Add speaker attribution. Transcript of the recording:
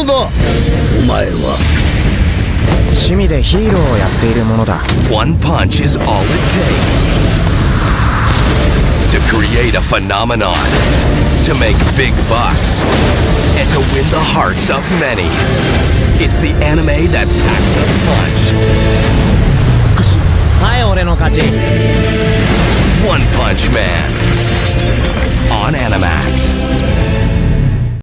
Speaker 1: のだお前は
Speaker 2: 趣味でヒーローをやっているものだ
Speaker 3: One punch is all it takes to create a phenomenon, to make big bucks, and to win the hearts of many. It's the anime that packs a punch.
Speaker 2: はい俺の勝ち
Speaker 3: One Punch Man.